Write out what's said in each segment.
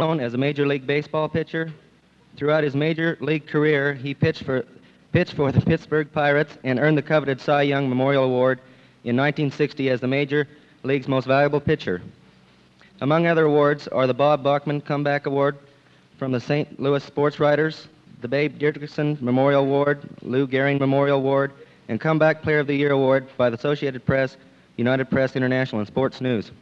known as a Major League Baseball pitcher. Throughout his Major League career, he pitched for, pitched for the Pittsburgh Pirates and earned the coveted Cy Young Memorial Award in 1960 as the Major League's most valuable pitcher. Among other awards are the Bob Bachman Comeback Award from the St. Louis Sports Writers, the Babe Dickerson Memorial Award, Lou Gehrig Memorial Award, and Comeback Player of the Year Award by the Associated Press, United Press International, and Sports News.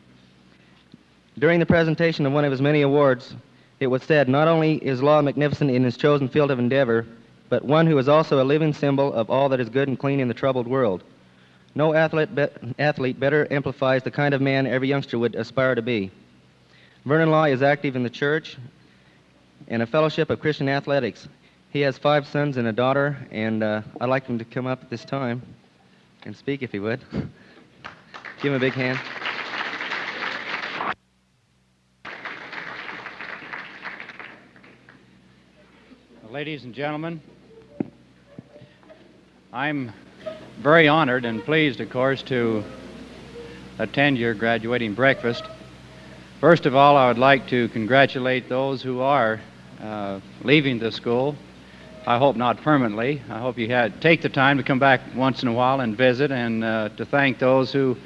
During the presentation of one of his many awards, it was said not only is Law magnificent in his chosen field of endeavor, but one who is also a living symbol of all that is good and clean in the troubled world. No athlete, be- athlete better amplifies the kind of man every youngster would aspire to be. Vernon Law is active in the church and a fellowship of Christian athletics. He has five sons and a daughter, and uh, I'd like him to come up at this time and speak if he would. Give him a big hand. Ladies and gentlemen, I'm very honored and pleased, of course, to attend your graduating breakfast. First of all, I would like to congratulate those who are uh, leaving the school. I hope not permanently. I hope you had take the time to come back once in a while and visit, and uh, to thank those who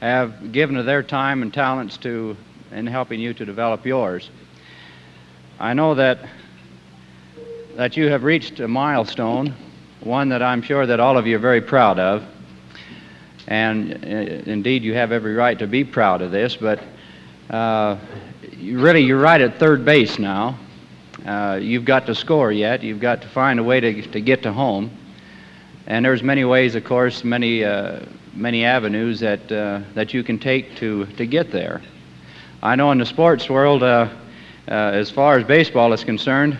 have given of their time and talents to in helping you to develop yours. I know that that you have reached a milestone, one that I'm sure that all of you are very proud of. And uh, indeed, you have every right to be proud of this, but uh, you really, you're right at third base now. Uh, you've got to score yet. You've got to find a way to, to get to home. And there's many ways, of course, many, uh, many avenues that, uh, that you can take to, to get there. I know in the sports world, uh, as far as baseball is concerned,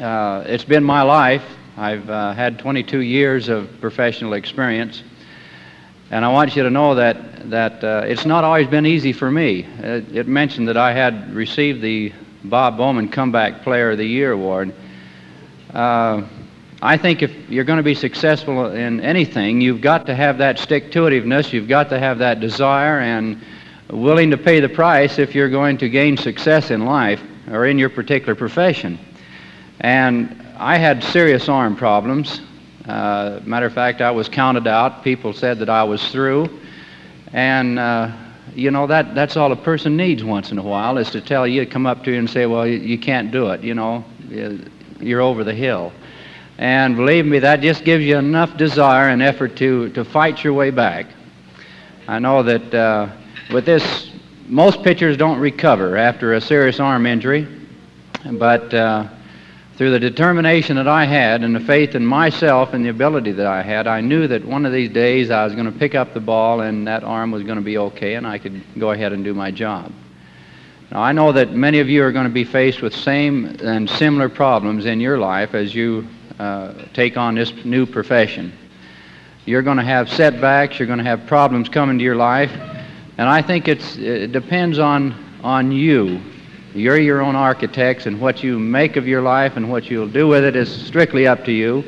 uh, it's been my life. I've uh, had 22 years of professional experience. And I want you to know that, that uh, it's not always been easy for me. It, it, mentioned that I had received the Bob Bowman Comeback Player of the Year award. Uh, I think if you're going to be successful in anything, you've got to have that stick to itiveness, you've got to have that desire, and willing to pay the price if you're going to gain success in life or in your particular profession. And I had serious arm problems. Uh, matter of fact, I was counted out. People said that I was through. And, uh, you know, that, that's all a person needs once in a while is to tell you, come up to you and say, well, you, you can't do it. You know, you're over the hill. And believe me, that just gives you enough desire and effort to, to fight your way back. I know that uh, with this, most pitchers don't recover after a serious arm injury, but uh, through the determination that I had and the faith in myself and the ability that I had, I knew that one of these days I was going to pick up the ball and that arm was going to be okay and I could go ahead and do my job. Now, I know that many of you are going to be faced with same and similar problems in your life as you uh, take on this new profession. You're going to have setbacks, you're going to have problems coming to your life, and I think it's, it depends on, on you you're your own architects, and what you make of your life and what you'll do with it is strictly up to you.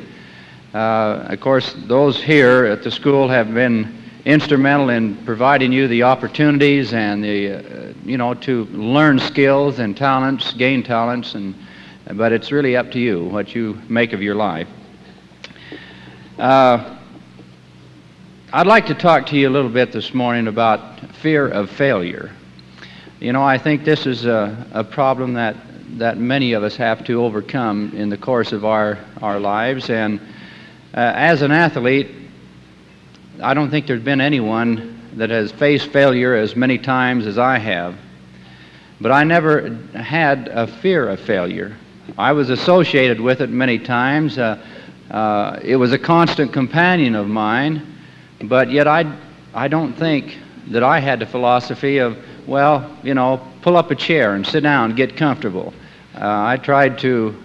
Uh, of course, those here at the school have been instrumental in providing you the opportunities and the, uh, you know, to learn skills and talents, gain talents, and, but it's really up to you what you make of your life. Uh, I'd like to talk to you a little bit this morning about fear of failure. You know, I think this is a, a problem that, that many of us have to overcome in the course of our, our lives. And uh, as an athlete, I don't think there's been anyone that has faced failure as many times as I have. But I never had a fear of failure. I was associated with it many times. Uh, uh, it was a constant companion of mine, but yet I, I don't think that I had the philosophy of well, you know, pull up a chair and sit down, get comfortable. Uh, I tried to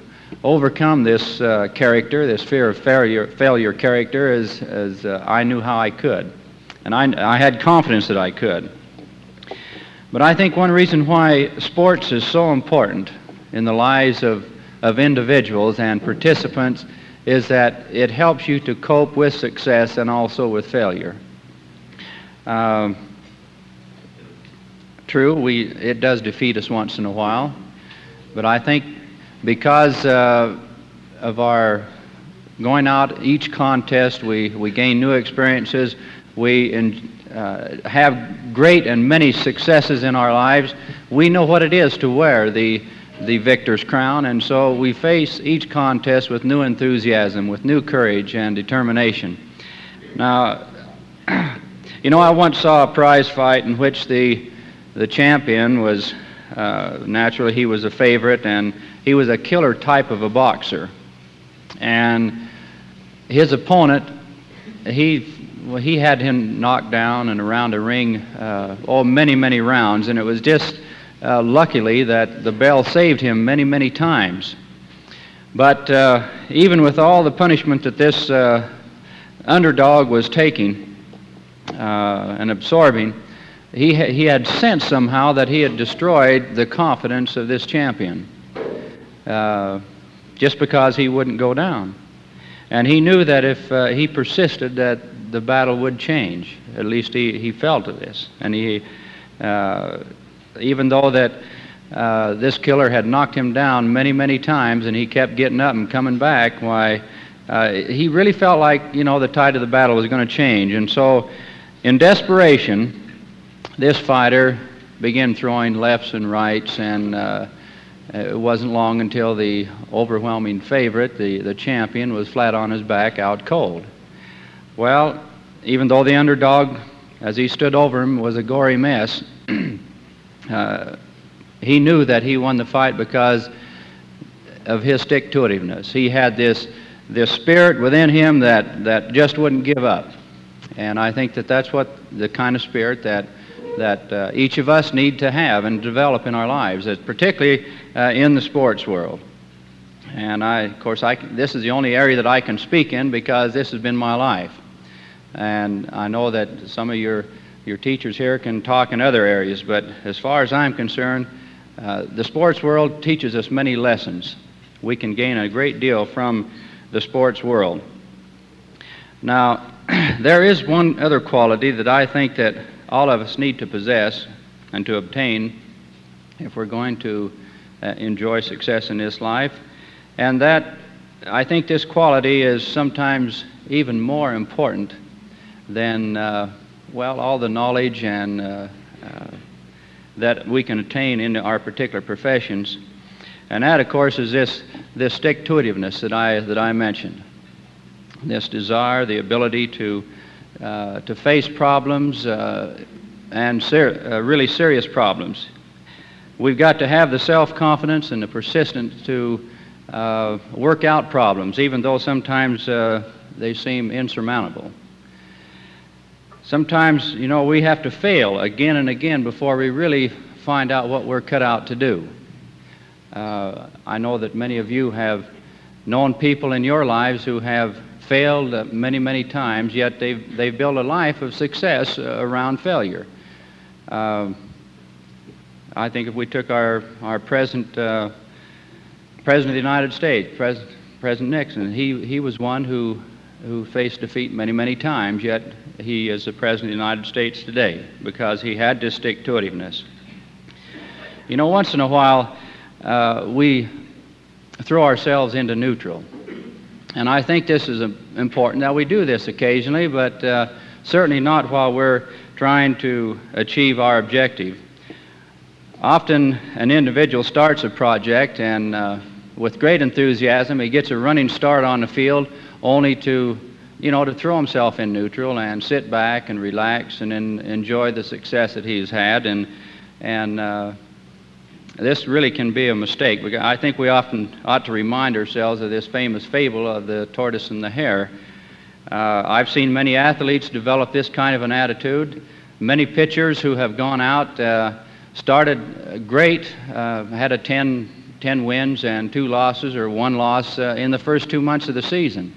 overcome this uh, character, this fear of failure, failure character, as, as uh, I knew how I could. And I, I had confidence that I could. But I think one reason why sports is so important in the lives of, of individuals and participants is that it helps you to cope with success and also with failure. Um, True, we, it does defeat us once in a while. But I think because uh, of our going out each contest, we, we gain new experiences. We in, uh, have great and many successes in our lives. We know what it is to wear the, the victor's crown, and so we face each contest with new enthusiasm, with new courage and determination. Now, you know, I once saw a prize fight in which the, the champion was, uh, naturally, he was a favorite, and he was a killer type of a boxer. And his opponent, he well, he had him knocked down and around a ring, uh, oh, many, many rounds, and it was just uh, luckily that the bell saved him many, many times. But uh, even with all the punishment that this uh, underdog was taking uh, and absorbing, he, he had sensed somehow that he had destroyed the confidence of this champion uh, just because he wouldn't go down. And he knew that if he persisted, that the battle would change. At least he, he felt this. And he, uh, even though that uh, this killer had knocked him down many, many times and he kept getting up and coming back, why, uh, he really felt like, you know, the tide of the battle was going to change. And so, in desperation, this fighter began throwing lefts and rights, and uh, it wasn't long until the overwhelming favorite, the, the champion, was flat on his back, out cold. Well, even though the underdog, as he stood over him, was a gory mess, uh, he knew that he won the fight because of his stick to itiveness. He had this, this spirit within him that, that just wouldn't give up. And I think that that's what the kind of spirit that, that uh, each of us need to have and develop in our lives, particularly uh, in the sports world. And I, of course, I, this is the only area that I can speak in because this has been my life. And I know that some of your, your teachers here can talk in other areas, but as far as I'm concerned, uh, the sports world teaches us many lessons. We can gain a great deal from the sports world. Now, there is one other quality that I think that all of us need to possess and to obtain if we're going to uh, enjoy success in this life, and that I think this quality is sometimes even more important than, uh, well, all the knowledge and uh, uh, that we can attain in our particular professions. And that, of course, is this, this stick to itiveness that I, that I mentioned. This desire, the ability to, to face problems uh, and ser- uh, really serious problems. We've got to have the self confidence and the persistence to work out problems, even though sometimes they seem insurmountable. Sometimes, you know, we have to fail again and again before we really find out what we're cut out to do. Uh, I know that many of you have known people in your lives who have failed uh, many, many times, yet they've, they've built a life of success uh, around failure. Um, I think if we took our, our present uh, President of the United States, Pres- President Nixon, he, he was one who, who faced defeat many, many times, yet he is the President of the United States today because he had to stick to itiveness. You know, once in a while, uh, we throw ourselves into neutral. And I think this is important. Now, we do this occasionally, but uh, certainly not while we're trying to achieve our objective. Often, an individual starts a project, and uh, with great enthusiasm, he gets a running start on the field, only to you know, to throw himself in neutral and sit back and relax and in, enjoy the success that he's had. And, and uh, this really can be a mistake. I think we often ought to remind ourselves of this famous fable of the tortoise and the hare. Uh, I've seen many athletes develop this kind of an attitude. Many pitchers who have gone out, uh, started great, uh, had a 10, 10 wins and two losses or one loss uh, in the first two months of the season.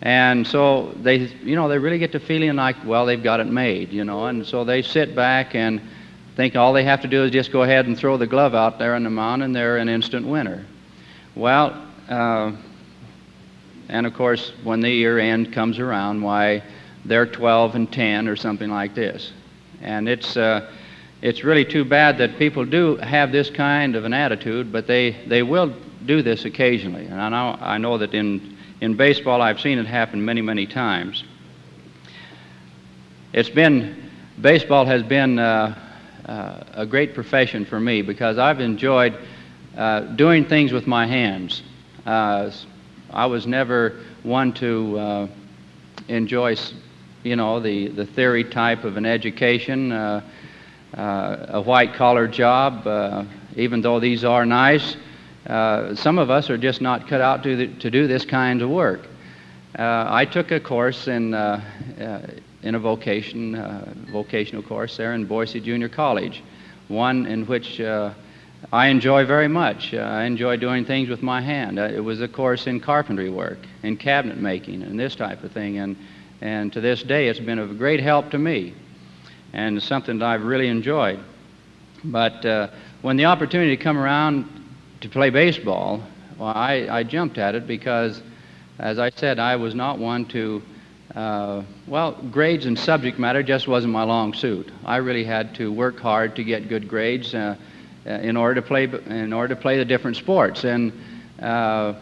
And so they, you know, they really get to feeling like, well, they've got it made, you know, and so they sit back and think all they have to do is just go ahead and throw the glove out there on the mound and they're an instant winner. Well, uh, and of course, when the year end comes around, why, they're 12 and 10 or something like this. And it's, uh, it's really too bad that people do have this kind of an attitude, but they, they will do this occasionally. And I know, I know that in, in baseball I've seen it happen many, many times. It's been, baseball has been uh, uh, a great profession for me because I've enjoyed uh, doing things with my hands. Uh, I was never one to uh, enjoy, you know, the, the theory type of an education, uh, uh, a white collar job, even though these are nice. Some of us are just not cut out to, the, to do this kind of work. I took a course in, in a vocation, uh, vocational course there in Boise Junior College, one in which uh, I enjoy very much. Uh, I enjoy doing things with my hand. Uh, it was a course in carpentry work, in cabinet making, and this type of thing. And, and to this day, it's been of great help to me and something that I've really enjoyed. But uh, when the opportunity to come around to play baseball, well, I, I jumped at it because, as I said, I was not one to, uh, well, grades and subject matter just wasn't my long suit. I really had to work hard to get good grades uh, uh in order to play in order to play the different sports, and uh,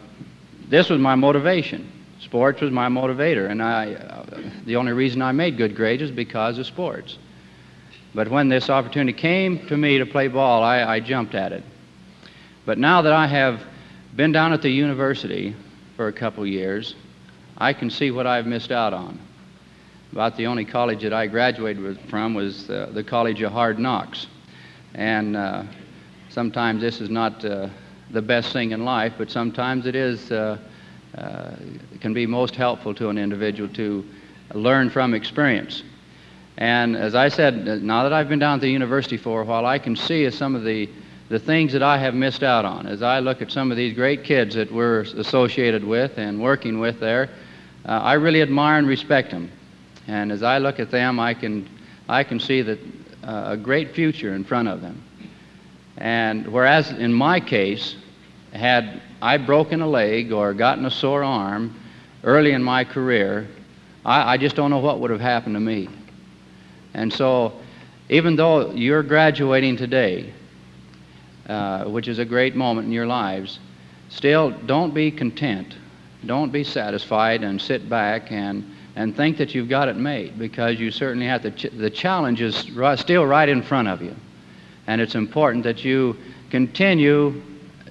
this was my motivation. Sports was my motivator, and I, uh, the only reason I made good grades is because of sports. But when this opportunity came to me to play ball, I, I jumped at it. But now that I have been down at the university for a couple years, I can see what I've missed out on. About the only college that I graduated from was uh, the College of Hard Knocks. And uh, sometimes this is not uh, the best thing in life, but sometimes it is, uh, uh, can be most helpful to an individual to learn from experience. And as I said, now that I've been down at the university for a while, I can see some of the, the things that I have missed out on. As I look at some of these great kids that we're associated with and working with there, uh, I really admire and respect them. And as I look at them, I can, I can see that uh, a great future in front of them. And whereas in my case, had I broken a leg or gotten a sore arm early in my career, I, I just don't know what would have happened to me. And so, even though you're graduating today, uh, which is a great moment in your lives, still don't be content. Don't be satisfied and sit back and, and think that you've got it made because you certainly have to. Ch- the challenge is right, still right in front of you. And it's important that you continue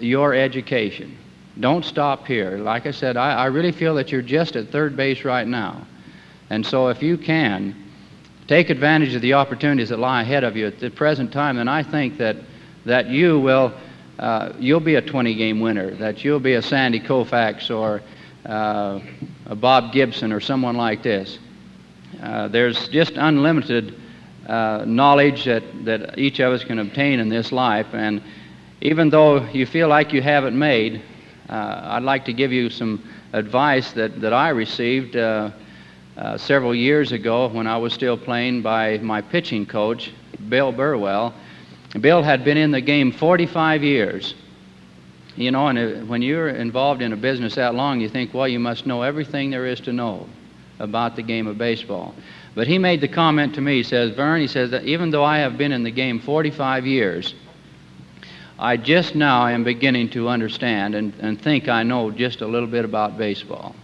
your education. Don't stop here. Like I said, I, I really feel that you're just at third base right now. And so, if you can, take advantage of the opportunities that lie ahead of you at the present time, and I think that, that you will uh, you'll be a 20 game winner, that you'll be a Sandy Koufax or uh, a Bob Gibson or someone like this. Uh, there's just unlimited uh, knowledge that, that each of us can obtain in this life, and even though you feel like you have it made, uh, I'd like to give you some advice that, that I received uh, several years ago when I was still playing by my pitching coach, Bill Burwell. Bill had been in the game 45 years. You know, and uh, when you're involved in a business that long, you think, well, you must know everything there is to know about the game of baseball. But he made the comment to me, he says, Vern, he says that even though I have been in the game 45 years, I just now am beginning to understand and, and think I know just a little bit about baseball.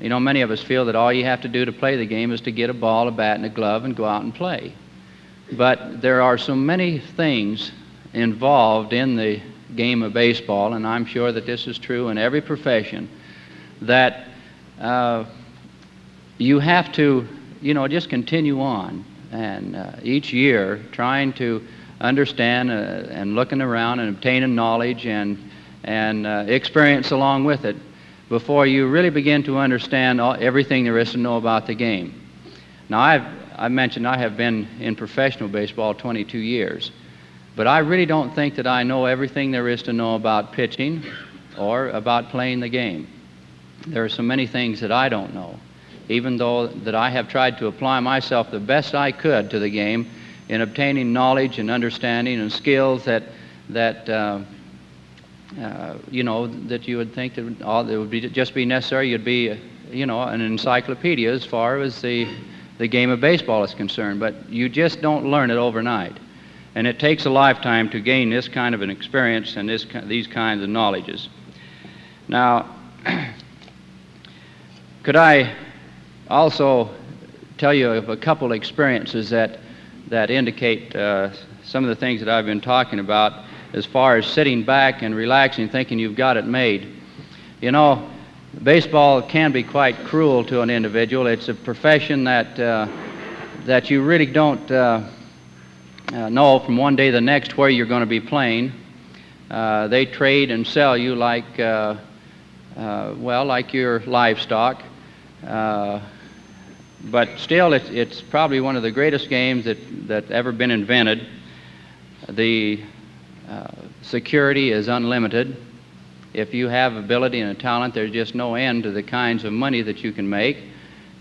You know, many of us feel that all you have to do to play the game is to get a ball, a bat, and a glove and go out and play. But there are so many things involved in the game of baseball, and I'm sure that this is true in every profession, that uh, you have to, you know, just continue on. And uh, each year, trying to understand uh, and looking around and obtaining knowledge and, and uh, experience along with it before you really begin to understand all, everything there is to know about the game. Now, I've, I mentioned I have been in professional baseball 22 years, but I really don't think that I know everything there is to know about pitching or about playing the game. There are so many things that I don't know, even though that I have tried to apply myself the best I could to the game in obtaining knowledge and understanding and skills that, that uh, uh, you know, that you would think that all that would be just be necessary. You'd be, you know, an encyclopedia as far as the the game of baseball is concerned. But you just don't learn it overnight. And it takes a lifetime to gain this kind of an experience and this, these kinds of knowledges. Now, could I also tell you of a couple experiences that, that indicate uh, some of the things that I've been talking about as far as sitting back and relaxing, thinking you've got it made. You know, baseball can be quite cruel to an individual. It's a profession that, uh, that you really don't uh, uh, know from one day to the next where you're going to be playing. Uh, they trade and sell you like, uh, well, like your livestock. but still, it's, it's probably one of the greatest games that, that ever been invented. The security is unlimited if you have ability and a talent, there's just no end to the kinds of money that you can make,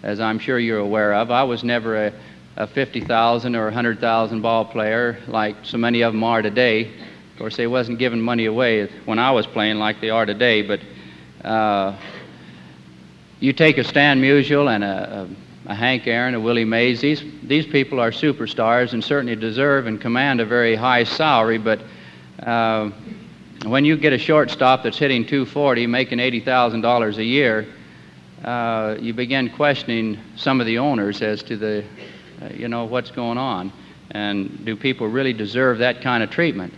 as I'm sure you're aware of. I was never a, a 50,000 or 100,000 ball player like so many of them are today. Of course, they wasn't giving money away when I was playing like they are today, but uh, you take a Stan Musial and a, a, a, Hank Aaron, a Willie Mays, these, these people are superstars and certainly deserve and command a very high salary, but uh, when you get a shortstop that's hitting 240, making $80,000 a year, uh, you begin questioning some of the owners as to the, uh, you know, what's going on. And do people really deserve that kind of treatment?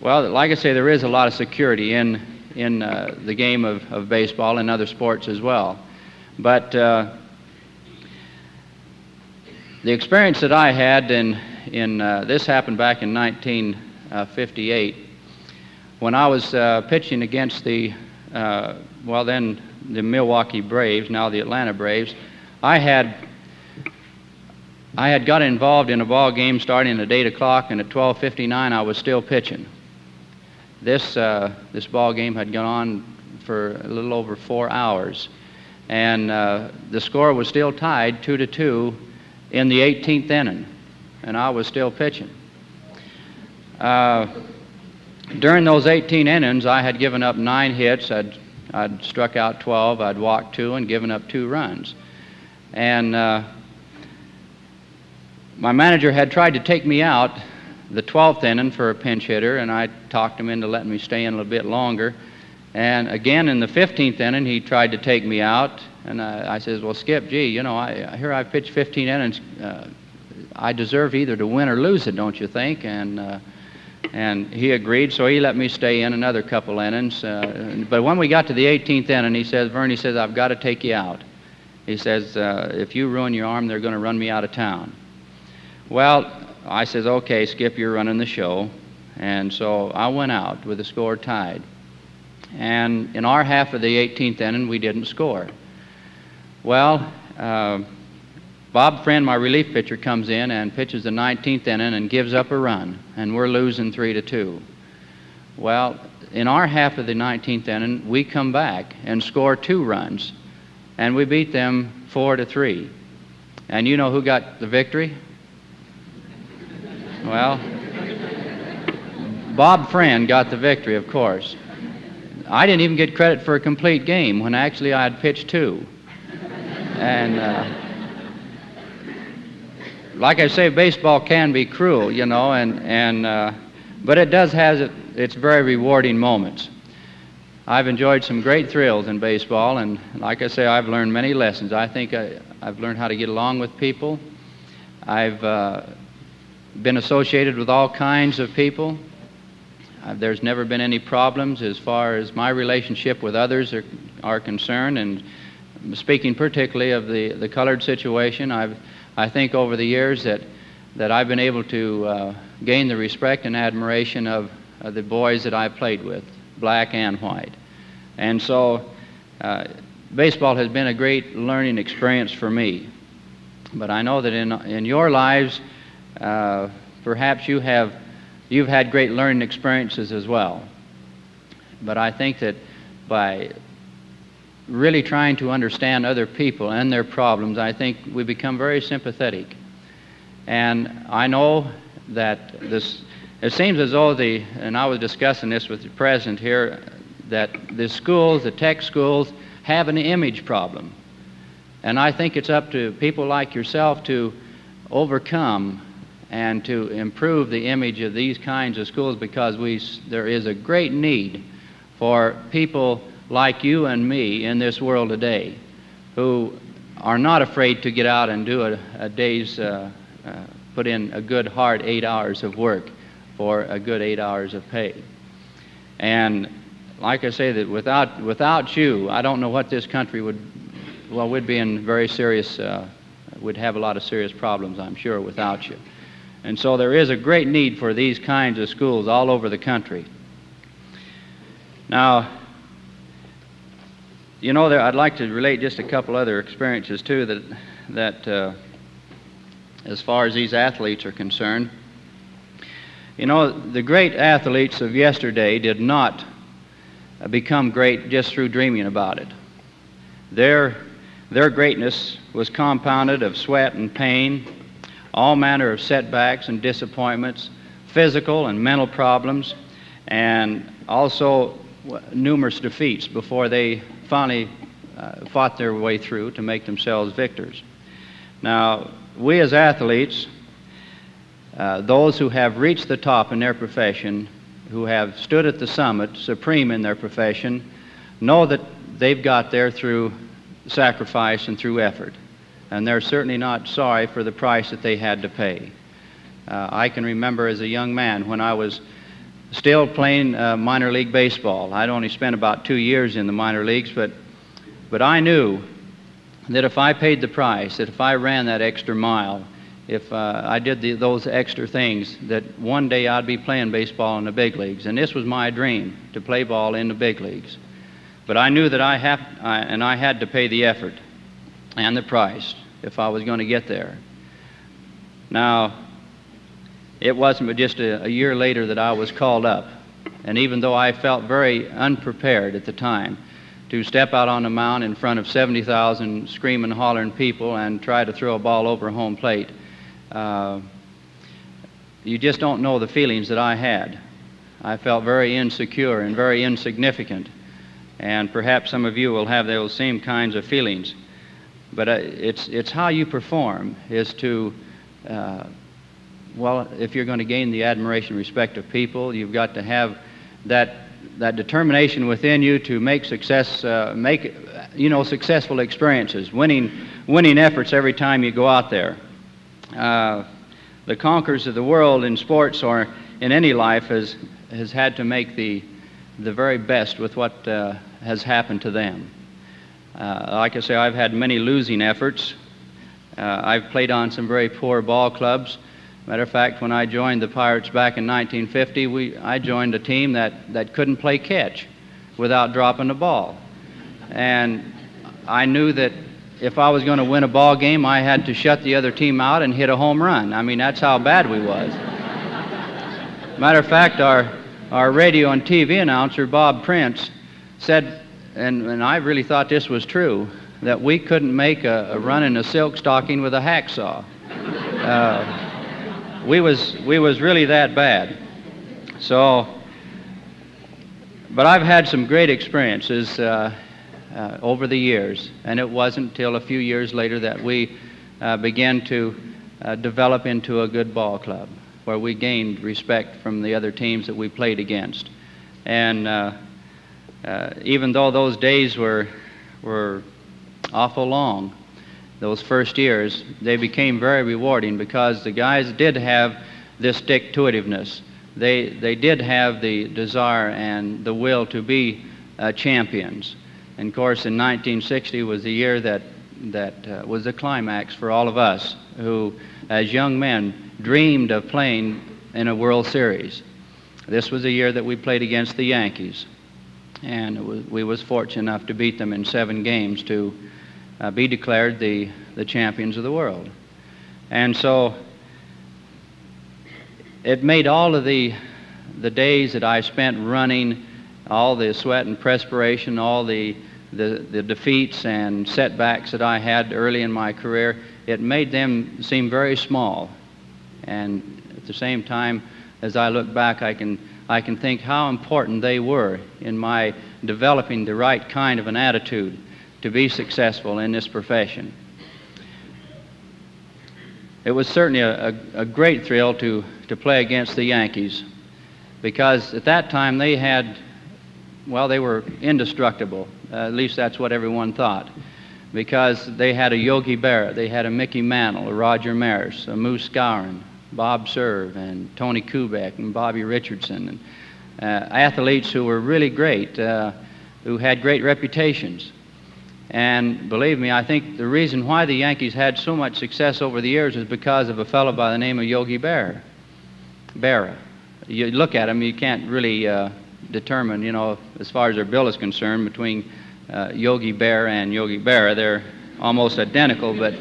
Well, like I say, there is a lot of security in, in uh, the game of, of baseball and other sports as well. But uh, the experience that I had in, in uh, this happened back in 1958 when I was uh, pitching against the, uh, well, then the Milwaukee Braves, now the Atlanta Braves, I had I had got involved in a ball game starting at 8 o'clock, and at 12:59 I was still pitching. This uh, this ball game had gone on for a little over four hours, and uh, the score was still tied two to two in the 18th inning, and I was still pitching. Uh, during those 18 innings, I had given up nine hits. I'd, I'd struck out 12. I'd walked two and given up two runs. And uh, my manager had tried to take me out the 12th inning for a pinch hitter, and I talked him into letting me stay in a little bit longer. And again, in the 15th inning, he tried to take me out, and I, I says, "Well, Skip, gee, you know, I, here I've pitched 15 innings. Uh, I deserve either to win or lose it, don't you think?" And uh, and he agreed, so he let me stay in another couple innings. Uh, but when we got to the 18th inning, he says, Vern, he says, I've got to take you out. He says, uh, if you ruin your arm, they're going to run me out of town. Well, I says, okay, Skip, you're running the show. And so I went out with the score tied. And in our half of the 18th inning, we didn't score. Well, uh, Bob Friend, my relief pitcher, comes in and pitches the 19th inning and gives up a run, and we're losing three to two. Well, in our half of the 19th inning, we come back and score two runs, and we beat them four to three. And you know who got the victory? Well, Bob Friend got the victory, of course. I didn't even get credit for a complete game when actually I had pitched two. And uh, like I say, baseball can be cruel, you know, and, and uh, but it does have it, its very rewarding moments. I've enjoyed some great thrills in baseball, and like I say, I've learned many lessons. I think I, have learned how to get along with people. I've uh, been associated with all kinds of people. Uh, there's never been any problems as far as my relationship with others are, are concerned, and speaking particularly of the, the colored situation, I've I think over the years that, that I've been able to uh, gain the respect and admiration of, of, the boys that I played with, black and white. And so uh, baseball has been a great learning experience for me. But I know that in, in your lives, uh, perhaps you have, you've had great learning experiences as well. But I think that by really trying to understand other people and their problems, I think we become very sympathetic. And I know that this, it seems as though the, and I was discussing this with the president here, that the schools, the tech schools, have an image problem. And I think it's up to people like yourself to overcome and to improve the image of these kinds of schools because we, there is a great need for people like you and me in this world today who are not afraid to get out and do a, a day's, uh, uh, put in a good hard eight hours of work for a good eight hours of pay. And like I say, that without, without you, I don't know what this country would, well, we'd be in very serious, uh, would have a lot of serious problems, I'm sure, without you. And so there is a great need for these kinds of schools all over the country. Now, you know, there, I'd like to relate just a couple other experiences too that, that uh, as far as these athletes are concerned. You know, the great athletes of yesterday did not become great just through dreaming about it. Their, their greatness was compounded of sweat and pain, all manner of setbacks and disappointments, physical and mental problems, and also numerous defeats before they finally uh, fought their way through to make themselves victors. Now, we as athletes, uh, those who have reached the top in their profession, who have stood at the summit, supreme in their profession, know that they've got there through sacrifice and through effort and they're certainly not sorry for the price that they had to pay. Uh, I can remember as a young man when I was still playing uh, minor league baseball. I'd only spent about two years in the minor leagues, but, but I knew that if I paid the price, that if I ran that extra mile, if uh, I did the, those extra things, that one day I'd be playing baseball in the big leagues. And this was my dream, to play ball in the big leagues. But I knew that I have, I, and I had to pay the effort and the price if I was going to get there. Now, it wasn't just a, a, year later that I was called up. And even though I felt very unprepared at the time to step out on the mound in front of 70,000 screaming, hollering people and try to throw a ball over home plate, uh, you just don't know the feelings that I had. I felt very insecure and very insignificant. And perhaps some of you will have those same kinds of feelings. But uh, it's, it's how you perform is to, uh, well, if you're going to gain the admiration and respect of people, you've got to have that, that determination within you to make success, uh, make, you know, successful experiences, winning, winning efforts every time you go out there. Uh, the conquerors of the world in sports or in any life has, has had to make the, the very best with what uh, has happened to them. Uh, like I say, I've had many losing efforts. Uh, I've played on some very poor ball clubs. Matter of fact, when I joined the Pirates back in 1950, we, I joined a team that, that couldn't play catch without dropping the ball. And I knew that if I was going to win a ball game, I had to shut the other team out and hit a home run. I mean, that's how bad we was. Matter of fact, our, our radio and TV announcer, Bob Prince, said and, and I really thought this was true, that we couldn't make a, a run in a silk stocking with a hacksaw. Uh, we was we was really that bad. So, but I've had some great experiences uh, uh, over the years, and it wasn't till a few years later that we uh, began to uh, develop into a good ball club, where we gained respect from the other teams that we played against, and uh, uh, even though those days were, were awful long, those first years, they became very rewarding because the guys did have this stick to itiveness. They, they did have the desire and the will to be uh, champions. And of course, in 1960 was the year that, that uh, was the climax for all of us who, as young men, dreamed of playing in a World Series. This was the year that we played against the Yankees and was, we was fortunate enough to beat them in seven games to uh, be declared the, the champions of the world. And so it made all of the, the days that I spent running, all the sweat and perspiration, all the, the, the defeats and setbacks that I had early in my career, it made them seem very small. And at the same time, as I look back, I can I can think how important they were in my developing the right kind of an attitude to be successful in this profession. it was certainly a, a, a great thrill to, to play against the Yankees because at that time they had, well, they were indestructible. Uh, at least that's what everyone thought. Because they had a Yogi Berra, they had a Mickey Mantle, a Roger Maris, a Moose Skowron, Bob Cerv, and Tony Kubek, and Bobby Richardson, and uh, athletes who were really great, uh, who had great reputations. And believe me, I think the reason why the Yankees had so much success over the years is because of a fellow by the name of Yogi Berra. Berra. You look at him, you can't really uh, determine, you know, as far as their bill is concerned, between uh, Yogi Bear and Yogi Berra. They're almost identical, but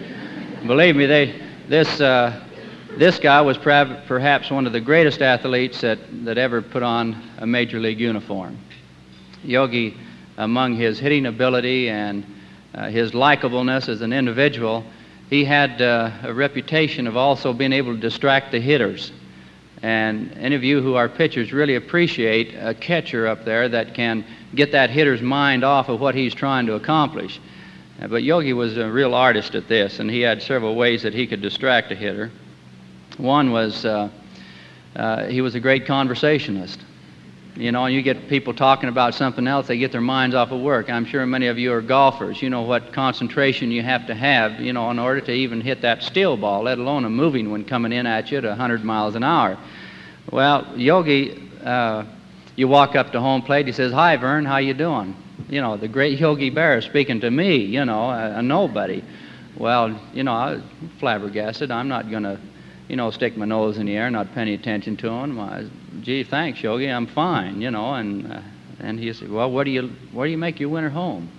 believe me, they, this, uh, this guy was perhaps one of the greatest athletes that, that ever put on a major league uniform. Yogi, among his hitting ability and uh, his likableness as an individual, he had uh, a reputation of also being able to distract the hitters. And any of you who are pitchers really appreciate a catcher up there that can get that hitter's mind off of what he's trying to accomplish. Uh, but Yogi was a real artist at this, and he had several ways that he could distract a hitter. One was uh, uh, he was a great conversationalist. You know, you get people talking about something else, they get their minds off of work. I'm sure many of you are golfers. You know what concentration you have to have, you know, in order to even hit that steel ball, let alone a moving one coming in at you at 100 miles an hour. Well, Yogi, uh, you walk up to home plate, he says, "Hi, Vern, how you doing?" You know, the great Yogi Berra speaking to me, you know, a, a nobody. Well, you know, I was flabbergasted. I'm not going to you know, stick my nose in the air, not pay any attention to him. I, Gee, thanks, Yogi, I'm fine, you know. And, uh, and he said, Well, what do you, where do you make your winter home?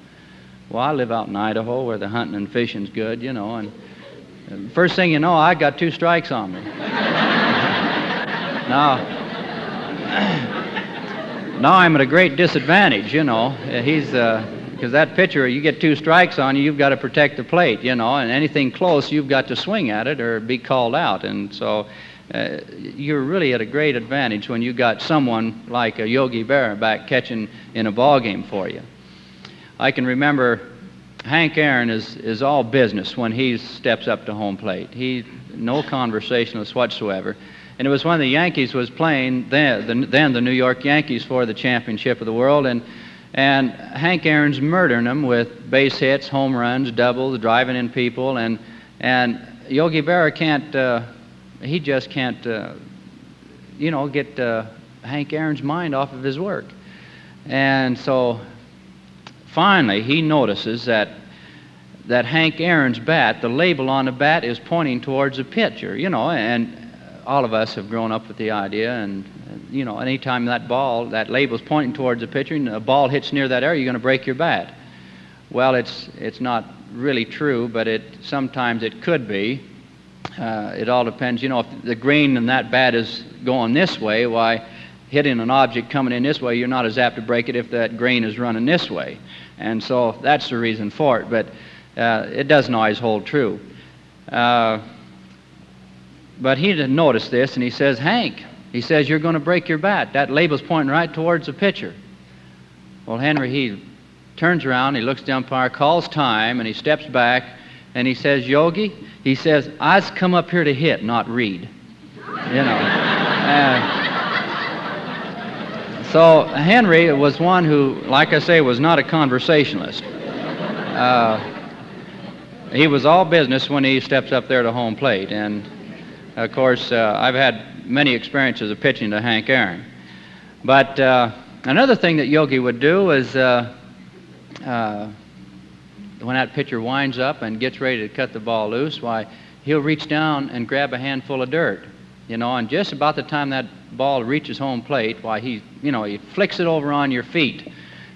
Well, I live out in Idaho where the hunting and fishing's good, you know. And first thing you know, I got two strikes on me. now, now I'm at a great disadvantage, you know. He's, uh, because that pitcher, you get two strikes on you, you've got to protect the plate, you know, and anything close, you've got to swing at it or be called out. And so uh, you're really at a great advantage when you got someone like a Yogi Berra back catching in a ball game for you. I can remember Hank Aaron is, is all business when he steps up to home plate. He no conversationalist whatsoever. And it was when the Yankees was playing then the, then the New York Yankees for the championship of the world, and and Hank Aaron's murdering them with base hits, home runs, doubles, driving in people, and and Yogi Berra can't. Uh, he just can't, uh, you know, get uh, Hank Aaron's mind off of his work. And so finally, he notices that that Hank Aaron's bat, the label on the bat, is pointing towards the pitcher. You know, and all of us have grown up with the idea, and you know, anytime that ball, that label's pointing towards the pitcher, and a ball hits near that area, you're going to break your bat. Well, it's it's not really true, but it sometimes it could be. Uh, it all depends. You know, if the grain in that bat is going this way, why hitting an object coming in this way, you're not as apt to break it if that grain is running this way. And so that's the reason for it. But uh, it doesn't always hold true. Uh, but he didn't notice this, and he says, Hank, he says, You're going to break your bat. That label's pointing right towards the pitcher. Well, Henry, he turns around, he looks at the umpire, calls time, and he steps back, and he says, Yogi, he says, I's come up here to hit, not read. You know. Uh, so Henry was one who, like I say, was not a conversationalist. Uh, he was all business when he steps up there to home plate. And of course, uh, I've had many experiences of pitching to Hank Aaron. But uh, another thing that Yogi would do is uh, uh, when that pitcher winds up and gets ready to cut the ball loose, why, he'll reach down and grab a handful of dirt. You know, and just about the time that ball reaches home plate, why, he, you know, he flicks it over on your feet.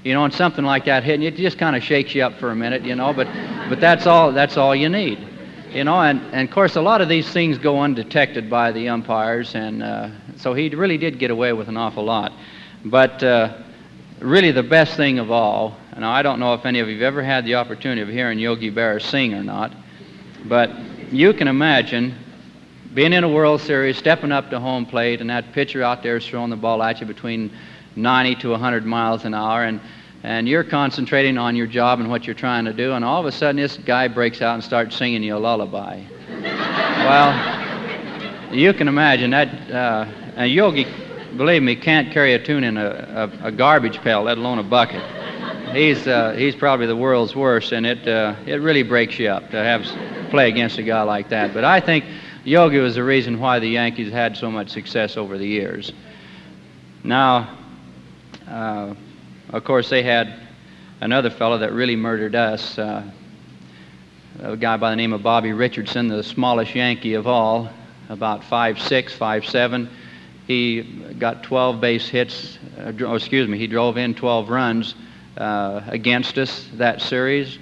You know, and something like that hitting it just kind of shakes you up for a minute, you know, but, but that's, all, that's all you need. You know, and, and of course, a lot of these things go undetected by the umpires, and uh, so he really did get away with an awful lot. But uh, really, the best thing of all, now I don't know if any of you have ever had the opportunity of hearing Yogi Berra sing or not, but you can imagine being in a World Series, stepping up to home plate, and that pitcher out there is throwing the ball at you between 90 to 100 miles an hour, and and you're concentrating on your job and what you're trying to do, and all of a sudden this guy breaks out and starts singing you a lullaby. well, you can imagine that. Uh, and Yogi, believe me, can't carry a tune in a, a, a garbage pail, let alone a bucket. He's uh, he's probably the world's worst, and it uh, it really breaks you up to have play against a guy like that. But I think Yogi was the reason why the Yankees had so much success over the years. Now, uh, of course, they had another fellow that really murdered us. Uh, a guy by the name of Bobby Richardson, the smallest Yankee of all, about 5'6", 5'7". He got 12 base hits, uh, oh, excuse me, he drove in 12 runs uh, against us that series.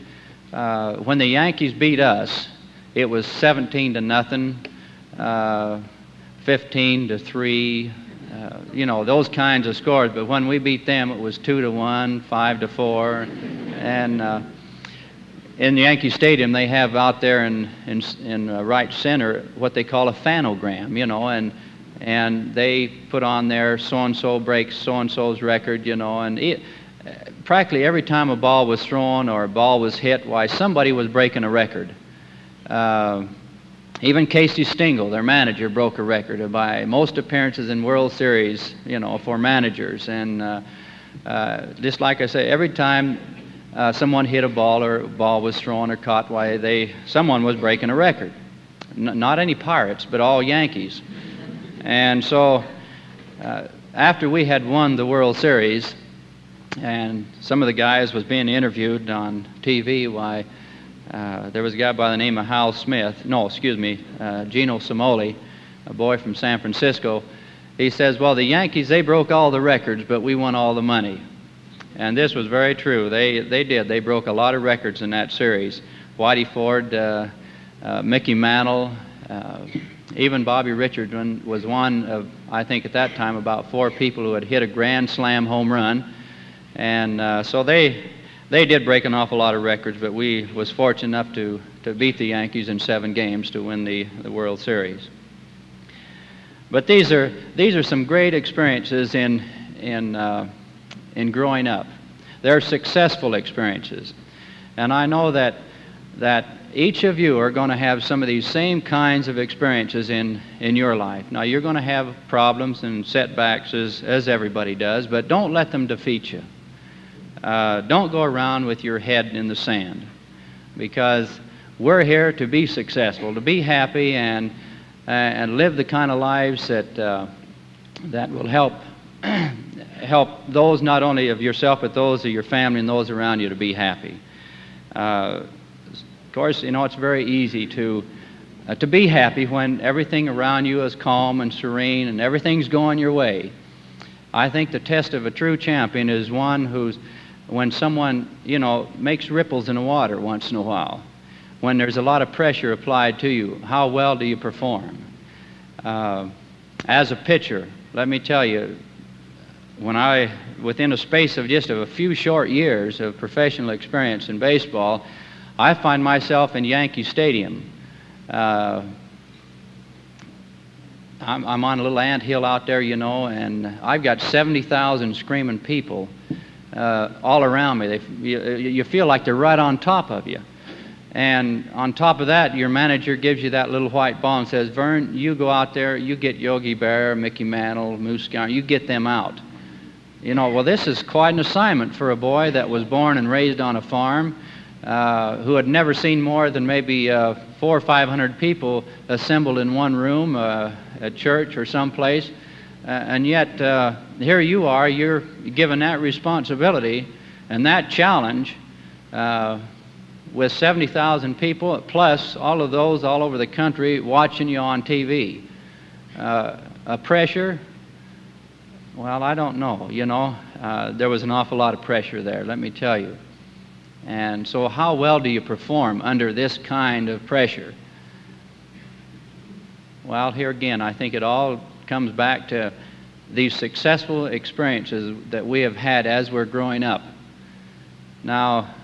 Uh, when the Yankees beat us, it was 17 to nothing, uh, 15 to 3, uh, you know, those kinds of scores. But when we beat them, it was 2 to 1, 5 to 4. And uh, in the Yankee Stadium, they have out there in, in, in uh, right center what they call a fanogram, you know, and, and they put on there so and so breaks so and so's record, you know, and it, practically every time a ball was thrown or a ball was hit, why, somebody was breaking a record. Even Casey Stengel, their manager, broke a record by most appearances in World Series, you know, for managers. And uh, uh, just like I say, every time uh, someone hit a ball or a ball was thrown or caught, why they someone was breaking a record. N- not any Pirates, but all Yankees. And so, uh, after we had won the World Series, and some of the guys was being interviewed on TV, why uh, there was a guy by the name of Hal Smith. No, excuse me, uh, Gino Cimoli, a boy from San Francisco. He says, "Well, the Yankees they broke all the records, but we won all the money." And this was very true. They, they did. They broke a lot of records in that series. Whitey Ford, uh, uh, Mickey Mantle, uh, even Bobby Richardson was one of, I think at that time, about four people who had hit a grand slam home run. And so they, they did break an awful lot of records, but we was fortunate enough to, to beat the Yankees in seven games to win the, the World Series. But these are, these are some great experiences in, in uh, in growing up. They're successful experiences. And I know that, that each of you are going to have some of these same kinds of experiences in, in your life. Now, you're going to have problems and setbacks as, as everybody does, but don't let them defeat you. Uh, don't go around with your head in the sand because we're here to be successful, to be happy, and, uh, and live the kind of lives that, uh, that will help help those not only of yourself, but those of your family and those around you to be happy. Uh, of course, you know, it's very easy to, uh, to be happy when everything around you is calm and serene and everything's going your way. I think the test of a true champion is one who's, when someone, you know, makes ripples in the water once in a while, when there's a lot of pressure applied to you, how well do you perform? Uh, as a pitcher, let me tell you, when I, within a space of just a few short years of professional experience in baseball, I find myself in Yankee Stadium. Uh, I'm, I'm, on a little ant hill out there, you know, and I've got 70,000 screaming people uh, all around me. They, you, you feel like they're right on top of you. And on top of that, your manager gives you that little white ball and says, Vern, you go out there, you get Yogi Berra, Mickey Mantle, Moose Skowron, you get them out. You know, well, this is quite an assignment for a boy that was born and raised on a farm, uh, who had never seen more than maybe uh, four or five hundred people assembled in one room, uh, at church or someplace. Uh, and yet, uh, here you are, you're given that responsibility and that challenge uh, with 70,000 people, plus all of those all over the country watching you on TV. a pressure, well, I don't know. You know, uh, there was an awful lot of pressure there, let me tell you. And so, how well do you perform under this kind of pressure? Well, here again, I think it all comes back to these successful experiences that we have had as we're growing up. Now,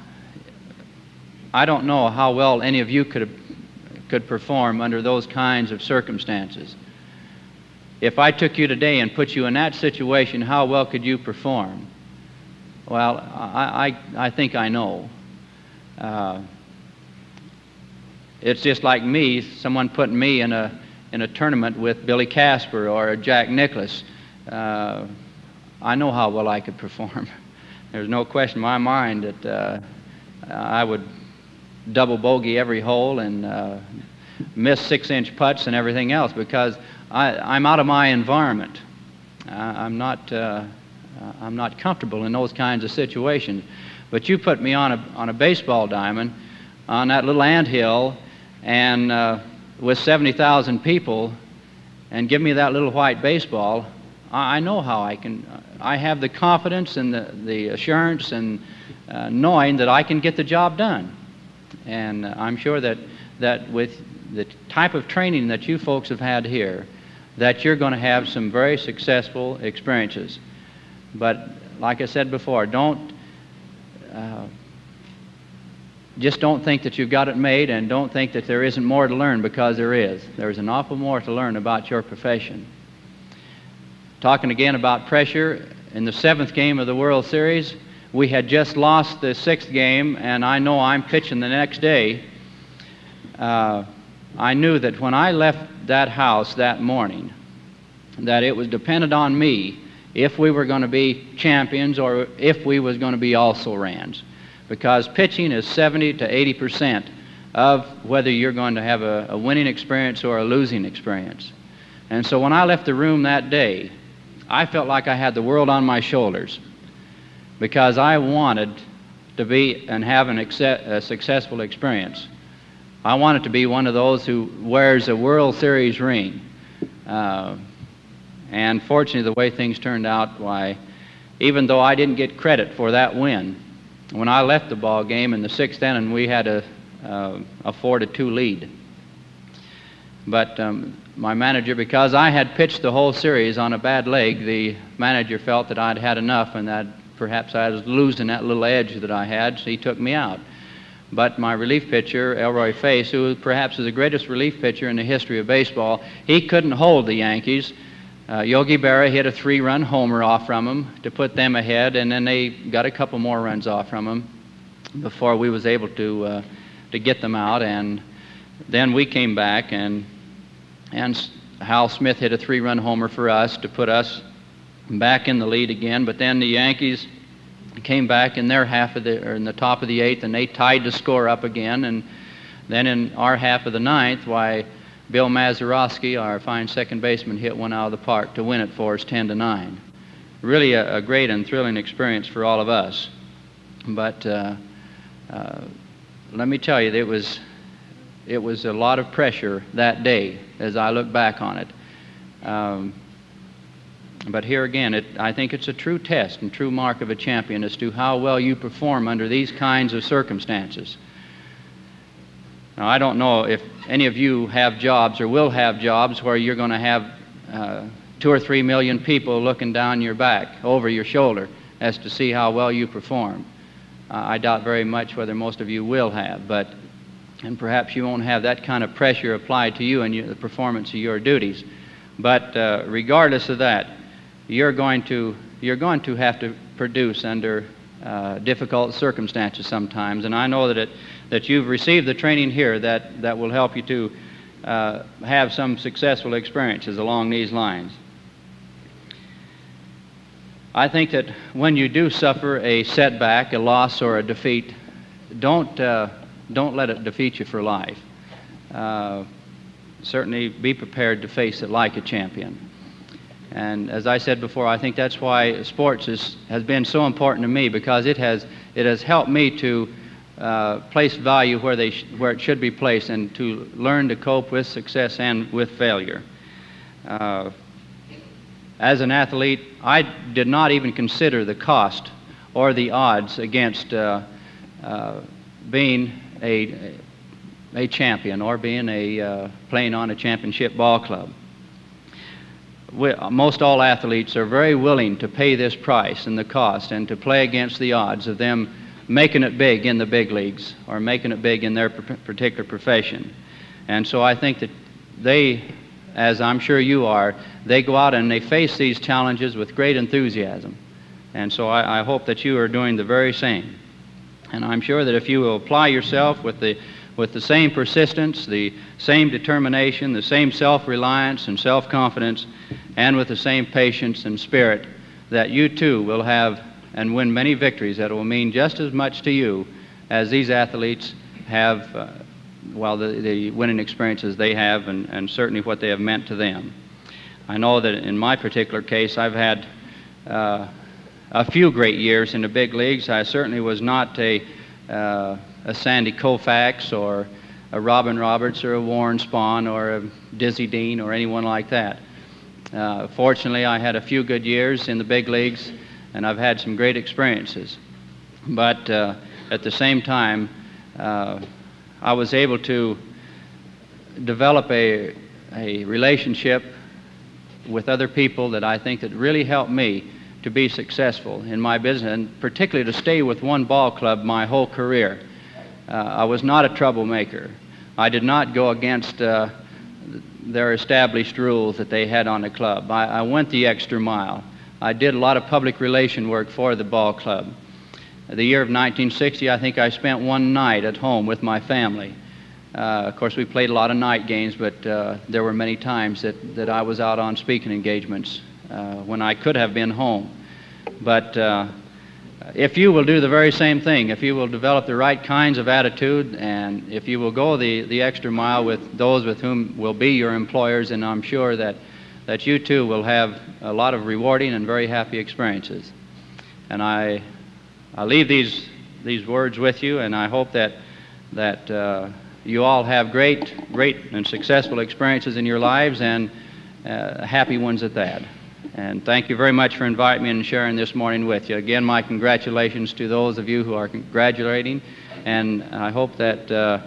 I don't know how well any of you could, could perform under those kinds of circumstances. If I took you today and put you in that situation, how well could you perform? Well, I, I, I think I know. Uh, it's just like me, someone putting me in a, in a tournament with Billy Casper or Jack Nicklaus. Uh, I know how well I could perform. There's no question in my mind that uh, I would double bogey every hole and uh, miss six inch putts and everything else because I, am out of my environment. I'm, not, uh, I'm not comfortable in those kinds of situations. But you put me on a, on a baseball diamond on that little ant hill and uh, with 70,000 people and give me that little white baseball, I, know how I can. I have the confidence and the, the assurance and uh, knowing that I can get the job done. And I'm sure that, that with the type of training that you folks have had here, that you're going to have some very successful experiences. But like I said before, don't uh, just don't think that you've got it made and don't think that there isn't more to learn because there is. There's an awful more to learn about your profession. Talking again about pressure, in the seventh game of the World Series, we had just lost the sixth game, and I know I'm pitching the next day. Uh, I knew that when I left that house that morning, that it was dependent on me if we were going to be champions or if we was going to be also rans because pitching is 70 to 80 percent of whether you're going to have a, a, winning experience or a losing experience. And so when I left the room that day, I felt like I had the world on my shoulders because I wanted to be and have an a successful experience. I wanted to be one of those who wears a World Series ring. Uh, and fortunately, the way things turned out, why, even though I didn't get credit for that win, when I left the ball game in the sixth inning, we had a, uh, a four to two lead. But um, my manager, because I had pitched the whole series on a bad leg, the manager felt that I'd had enough and that perhaps I was losing that little edge that I had, so he took me out. But my relief pitcher, Elroy Face, who perhaps is the greatest relief pitcher in the history of baseball, he couldn't hold the Yankees. Uh, Yogi Berra hit a three run homer off from him to put them ahead, and then they got a couple more runs off from him before we was able to, uh, to get them out. And then we came back, and, and Hal Smith hit a three run homer for us to put us back in the lead again. But then the Yankees came back in their half of the, or in the top of the eighth, and they tied the score up again. And then in our half of the ninth, why, Bill Mazeroski, our fine second baseman, hit one out of the park to win it for us 10 to 9. Really a, a great and thrilling experience for all of us. But uh, uh, let me tell you, it was, it was a lot of pressure that day as I look back on it. Um, but here again, it, I think it's a true test and true mark of a champion as to how well you perform under these kinds of circumstances. Now, I don't know if any of you have jobs or will have jobs where you're going to have uh, two or three million people looking down your back, over your shoulder, as to see how well you perform. Uh, I doubt very much whether most of you will have, but and perhaps you won't have that kind of pressure applied to you in the performance of your duties. But uh, regardless of that, you're going to you're going to have to produce under uh, difficult circumstances sometimes, and I know that it that you've received the training here that, that will help you to uh, have some successful experiences along these lines. I think that when you do suffer a setback, a loss, or a defeat, don't, uh, don't let it defeat you for life. Uh, certainly be prepared to face it like a champion. And as I said before, I think that's why sports is, has been so important to me because it has, it has helped me to uh, place value where, they where it should be placed and to learn to cope with success and with failure. Uh, as an athlete, I did not even consider the cost or the odds against uh, uh being a, a champion or being a uh, playing on a championship ball club. We, most all athletes are very willing to pay this price and the cost and to play against the odds of them making it big in the big leagues or making it big in their particular profession. And so I think that they, as I'm sure you are, they go out and they face these challenges with great enthusiasm. And so I, I hope that you are doing the very same. And I'm sure that if you will apply yourself with the, with the same persistence, the same determination, the same self reliance and self confidence, and with the same patience and spirit, that you too will have and win many victories that will mean just as much to you as these athletes have, uh, well, the, the winning experiences they have, and, and certainly what they have meant to them. I know that in my particular case, I've had uh, a few great years in the big leagues. I certainly was not a, uh, a Sandy Koufax or a Robin Roberts or a Warren Spahn or a Dizzy Dean or anyone like that. Uh, fortunately, I had a few good years in the big leagues, and I've had some great experiences. But uh, at the same time, uh, I was able to develop a, a relationship with other people that I think that really helped me to be successful in my business, and particularly to stay with one ball club my whole career. Uh, I was not a troublemaker. I did not go against uh, their established rules that they had on the club. I, I, went the extra mile. I did a lot of public relation work for the ball club. The year of 1960, I think I spent one night at home with my family. Uh, of course, we played a lot of night games, but uh, there were many times that, that I was out on speaking engagements uh, when I could have been home. But uh, if you will do the very same thing, if you will develop the right kinds of attitude, and if you will go the, the extra mile with those with whom will be your employers, and I'm sure that, that you too will have a lot of rewarding and very happy experiences. And I, I leave these, these words with you, and I hope that, that uh, you all have great, great and successful experiences in your lives, and uh, happy ones at that. And thank you very much for inviting me and sharing this morning with you. Again, my congratulations to those of you who are graduating, and I hope that, uh,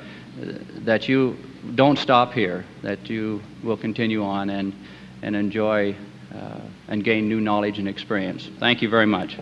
that you don't stop here, that you will continue on and, and enjoy uh, and gain new knowledge and experience. Thank you very much.